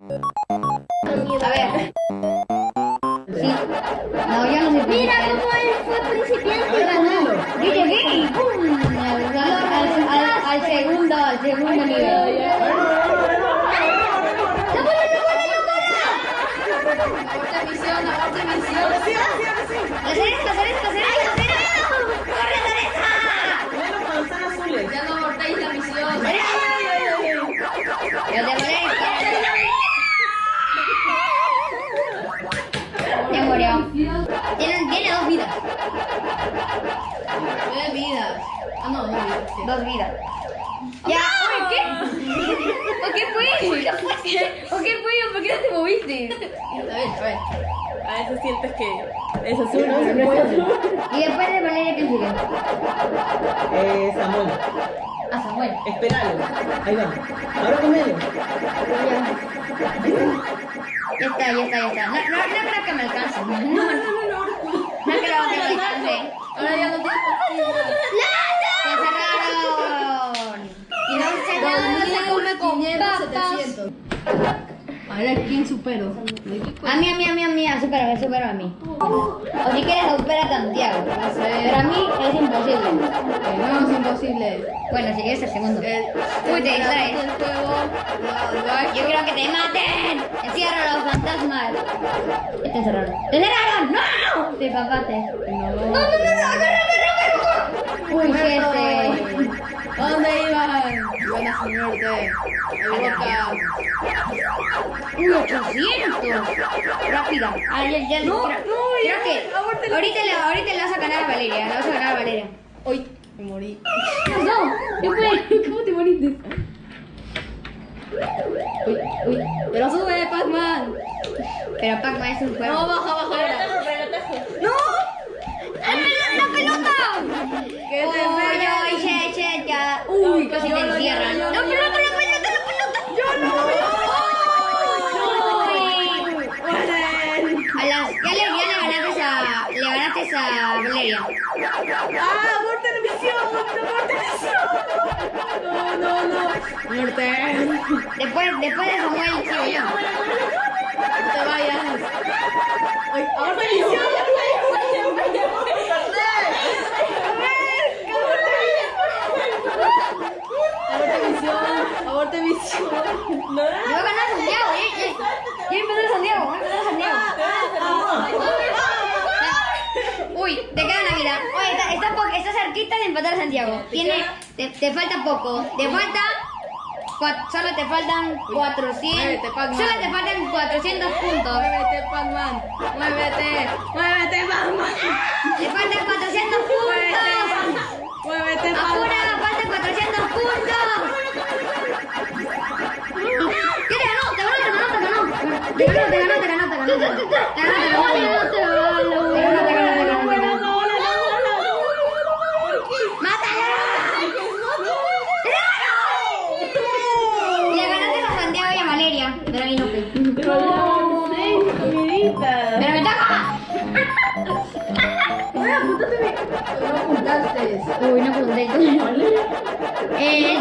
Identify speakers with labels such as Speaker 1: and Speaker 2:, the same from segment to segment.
Speaker 1: A ver. Sí. No, yo no
Speaker 2: Mira cómo él fue principiante y ganó.
Speaker 1: Yo llegué y ¡pum! Al, al- al- al segundo, al segundo nivel.
Speaker 3: Aborta misión, aborta misión.
Speaker 1: ¡La Dos vidas. Ya, oye, ¿qué? ¿O qué fue? ¿Qué fue? ¿O qué fue? ¿Por qué no te moviste?
Speaker 3: A ver, a ver.
Speaker 4: A veces sientes que es azul, no es azul.
Speaker 1: Y después de Valeria, ¿quién sigue?
Speaker 4: Eh, Samuel.
Speaker 1: A Samuel.
Speaker 4: Espéralo. Ahí va. Ahora con él.
Speaker 1: Ya está, ya está, ya está. No, no, no creo que me alcance. No, no, no, no. No creo que me alcance.
Speaker 3: Ahora ya no tienes partida.
Speaker 1: ¡Se cerraron! Y no se nada, se come con
Speaker 3: 500,
Speaker 1: papas.
Speaker 3: 700. A ver, ¿quién supero?
Speaker 1: A mí, a mí, a mí, a mí, supera, supera a mí. O si quieres, supera a Santiago.
Speaker 3: No sé.
Speaker 1: Pero a mí es imposible.
Speaker 3: No, es imposible.
Speaker 1: Bueno, si quieres el segundo.
Speaker 3: El,
Speaker 1: Uy, te distraes. Yo quiero que te maten. Encierra a los fantasmas. Te encerraron. ¡Te encerraron! ¡No! Te papaste.
Speaker 3: No,
Speaker 1: ¡No, no, no, no! ¡Agarra, agarra, agarra! Uy, gente.
Speaker 3: ¿Dónde iban? Iban a su muerte. Al boca.
Speaker 1: ¡Uy, 800! Rápida. Ah, ya, ya.
Speaker 3: No, no, ya,
Speaker 1: que
Speaker 3: ahorita
Speaker 1: le, ahorita le vas a ganar a Valeria. Le vas a ganar a Valeria.
Speaker 3: Uy, me morí.
Speaker 1: No, ¿qué fue? ¿Cómo te moriste?
Speaker 3: Uy, uy. Pero sube, Pac-Man.
Speaker 1: Pero Pac-Man es un juego.
Speaker 3: No, baja, baja ahora.
Speaker 1: ¡No! ¡La, la pelota!
Speaker 3: ¿Qué te
Speaker 1: Uy,
Speaker 3: esperas?
Speaker 1: ay, che, che, ya. Casi te encierran.
Speaker 3: no,
Speaker 1: ¡La
Speaker 3: yo
Speaker 1: pelota,
Speaker 3: no.
Speaker 1: la pelota, la pelota! ¡Yo no! A las, ya le, ya le ganaste a, le Valeria.
Speaker 3: ¡Ah, aborta la misión! ¡Aborta la misión! No, no, no. Muerte.
Speaker 1: Después, después de Samuel sigo yo.
Speaker 3: No te vayas. La misión. Aborta misión. Aborta misión.
Speaker 4: No,
Speaker 1: Le va a ganar a Santiago, ya, ya. Ya empezó a Santiago, ya empezó a Santiago. Uy, te queda una vida. Oye, está, está, po- está cerquita de empatar a Santiago. Tiene, te, te falta poco. Te falta. cua- Solo te faltan 400.
Speaker 3: muévete, Pac-Man.
Speaker 1: Solo te faltan 400 puntos.
Speaker 3: Muévete, Pac-Man. Muévete. Muévete, Pac-Man.
Speaker 1: Te faltan 400 puntos.
Speaker 3: Muévete, Pac-Man.
Speaker 1: faltan 400 puntos. ¿Qué ganó. Te ganó, te ganó, te ganó, te ganó. Te ganó, te ganó, te ganó. Te ganó, te ganó, No
Speaker 3: apuntaste.
Speaker 1: Uy, no tuyo. Eh, eh,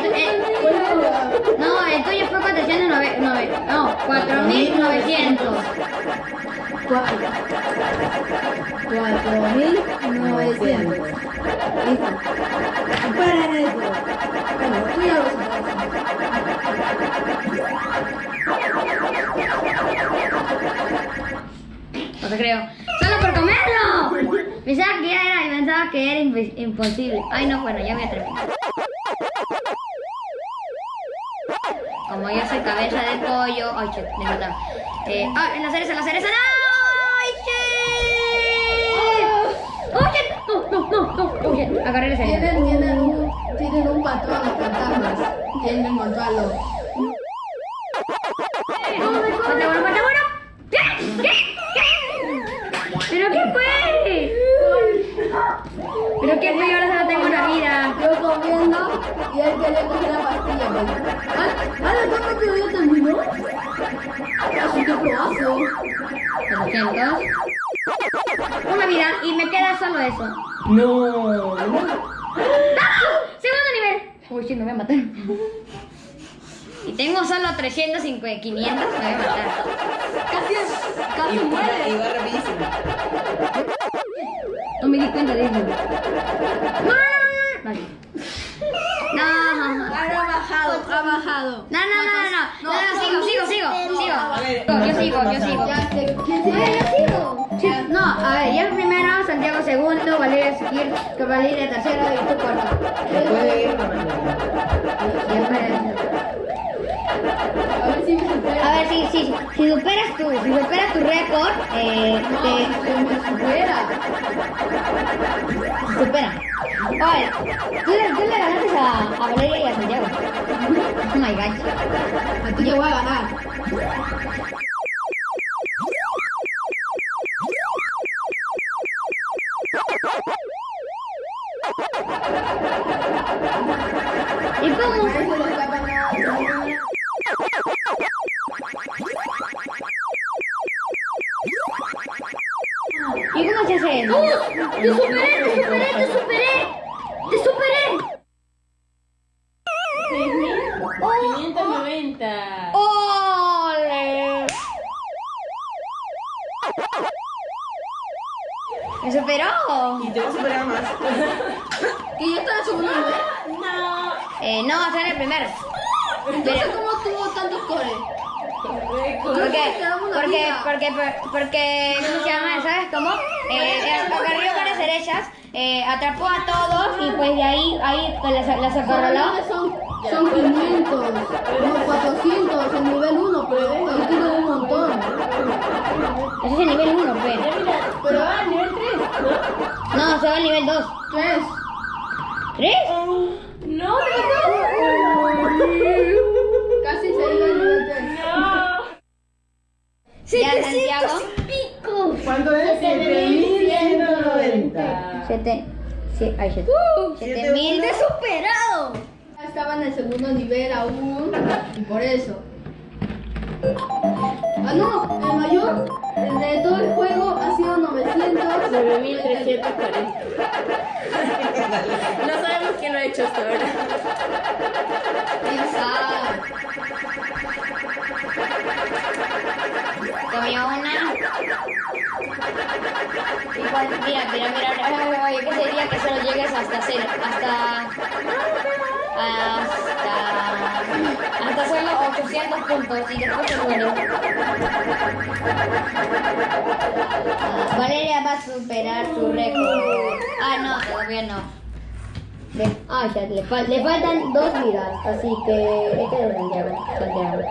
Speaker 1: no, el tuyo fue 409. No, 4900.
Speaker 3: Cuatro. Cuatro mil novecientos. Listo. Superen eso. Bueno, tú ya lo superaste.
Speaker 1: Imposible. Ay, no, bueno, ya voy a terminar. Como yo soy cabeza de pollo. Ay, che, me mataron. Eh, ah, en la cereza, en la cereza. ¡No! ¡Ay, che! ¡Oh, che! No, no, no, no. Oh, che. Agarré la cereza.
Speaker 3: Tienen, tienen un, tienen un patrón los fantasmas. Tienen que encontrarlo.
Speaker 1: ¡Falta uno, falta uno! ¿Qué? ¿Qué? ¿Qué? ¿Pero qué fue? ¿Pero qué fue? Yo ahora solo tengo una vida.
Speaker 3: Yo comiendo y él quería coger la pastilla. pues. ¿Ah, ah, la tapa que ya terminó? Así que probazo.
Speaker 1: 400. Una vida y me queda solo eso.
Speaker 4: No.
Speaker 1: ¡Ah! ¡Segundo nivel! Uy, sí, me voy a matar. Si tengo solo 300, 500, 500, me voy a matar.
Speaker 3: Casi,
Speaker 5: Y
Speaker 3: casi
Speaker 5: iba,
Speaker 3: muere.
Speaker 5: iba rapidísimo.
Speaker 1: No me di cuenta de eso. No, vale.
Speaker 3: Bajado, ha bajado.
Speaker 1: no, no, no, no, no, no, no, sigo, sigo, sigo, sigo. Yo sigo, yo sigo.
Speaker 2: Yo sigo.
Speaker 1: No, a ver, yo primero, Santiago segundo, Valeria seguir, que Valeria tercero y tú cuarto.
Speaker 3: A ver si me supera.
Speaker 1: A ver, si, si, si superas tu, si superas tu récord, eh, te
Speaker 3: supera.
Speaker 1: Oye, tú tú le ganaste a, a Valeria y a Santiago. Oh my god.
Speaker 3: A ti te voy a ganar.
Speaker 1: ¿Y cómo?
Speaker 4: No,
Speaker 1: en el primero.
Speaker 3: Entonces, ¿cómo tuvo tantos cores?
Speaker 1: Porque, porque, porque, porque, ¿cómo se llama? ¿Sabes cómo? Eh, eh, agarró varias derechas, eh, atrapó a todos y pues de ahí, ahí pues, las, las acorraló.
Speaker 3: Son, son 500, no 400 en nivel 1, pero ahí tiene un montón.
Speaker 1: Ese es el nivel 1, pues.
Speaker 4: Pero va al nivel 3, ¿no?
Speaker 1: No, se va al nivel 2.
Speaker 3: 3.
Speaker 1: ¿Tres?
Speaker 4: No,
Speaker 3: Casi se iba nivel 3.
Speaker 4: no.
Speaker 1: Santiago.
Speaker 2: ¡Pico!
Speaker 5: ¿Cuánto es? 7190.
Speaker 1: Siete. Sí, ay, siete. Siete mil.
Speaker 2: ¡Te he superado!
Speaker 3: Estaba en el segundo nivel aún, y por eso. Ah, no, el mayor de todo el juego ha sido 900.
Speaker 4: 9340. No sabemos quién lo ha hecho hasta ahora.
Speaker 1: Comió una. Igual, mira, mira, mira, oye, ¿qué sería que solo llegues hasta cero? Hasta. Hasta. Hasta solo 800 puntos y después te mueres. Valeria va a superar su récord. Ah, no, todavía no. Ah, ya, le, fal- le faltan dos vidas, así que. Este es Santiago. Santiago.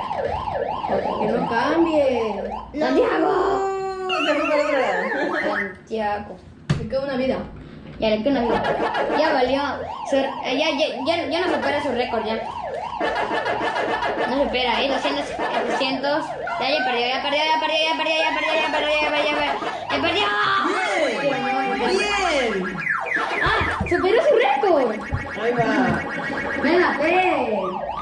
Speaker 3: Que no cambie.
Speaker 1: ¡Santiago! Santiago.
Speaker 3: Me queda una vida.
Speaker 1: Ya le queda una vida. Ya valió. Su- eh, ya, ya, ya, ya no supera su récord ya. No supera, ¿eh? 200, eh, 300. Ya, ya perdió, ya perdió, ya perdió, ya perdió, ya perdió, ya perdió, ya perdió, ya perdió. ¡Ya perdió!
Speaker 5: Bien.
Speaker 1: ¡Ah! ¡Superó su récord!
Speaker 5: Ahí va.
Speaker 3: Venga, ve.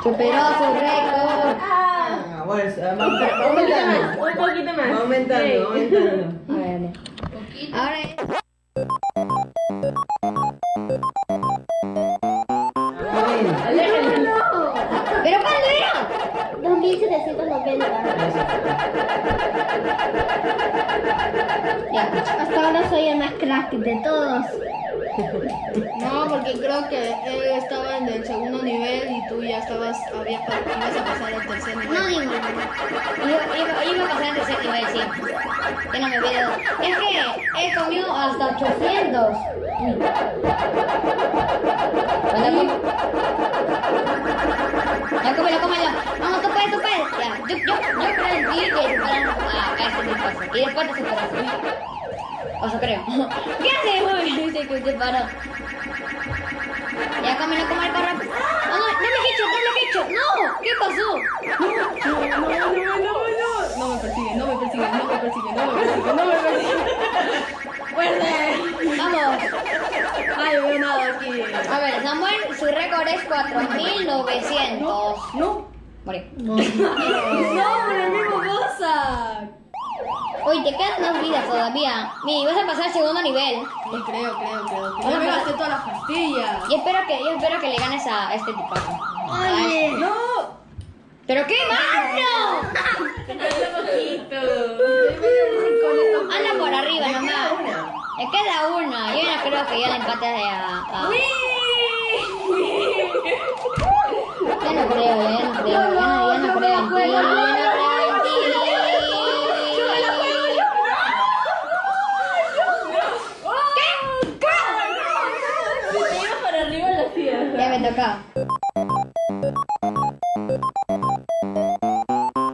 Speaker 1: Superó su récord.
Speaker 5: Ah, bueno, va aumentando.
Speaker 4: un poquito más.
Speaker 5: Va aumentando, va aumentando.
Speaker 1: Ahora
Speaker 2: soy el más crack de todos.
Speaker 3: No, porque creo que él estaba en el segundo nivel y tú ya estabas, había, ibas a pasar al tercer nivel.
Speaker 2: No digo.
Speaker 1: Iba, iba, iba a pasar al tercer nivel, sí. Que no me olvido. Es que he comido hasta 800. Bueno, com- Ya cómelo, cómelo. Vamos, tú puedes, tú puedes. Ya, yo, yo, yo creo en ti que superan a, a este tipo. Y después te superas. O sea, creo. ¿Qué haces? Dice que te paró. Ya cómelo, cómelo, corre. No, no, doble headshot, doble headshot. No, ¿qué pasó?
Speaker 4: No, no, no, no, no.
Speaker 3: No me persigue, no me persigue, no me persigue, no me persigue, no me persigue.
Speaker 1: Vamos.
Speaker 3: Ay, veo nada aquí.
Speaker 1: A ver, Samuel, su récord es 4900.
Speaker 3: No.
Speaker 1: Morí.
Speaker 3: No, por el mismo cosa.
Speaker 1: Uy, te quedan dos vidas todavía. Mira, vas a pasar al segundo nivel.
Speaker 3: Sí, creo, creo, creo. que
Speaker 1: Hola,
Speaker 3: Ya me
Speaker 1: pero-
Speaker 3: gasté todas las pastillas.
Speaker 1: Y espero que, yo espero que le ganes a este tipazo.
Speaker 2: Oye.
Speaker 3: ¡No!
Speaker 4: ¿Pero qué mano? Anda por arriba nomás. Me queda una. Yo no creo que ya le empate a... a-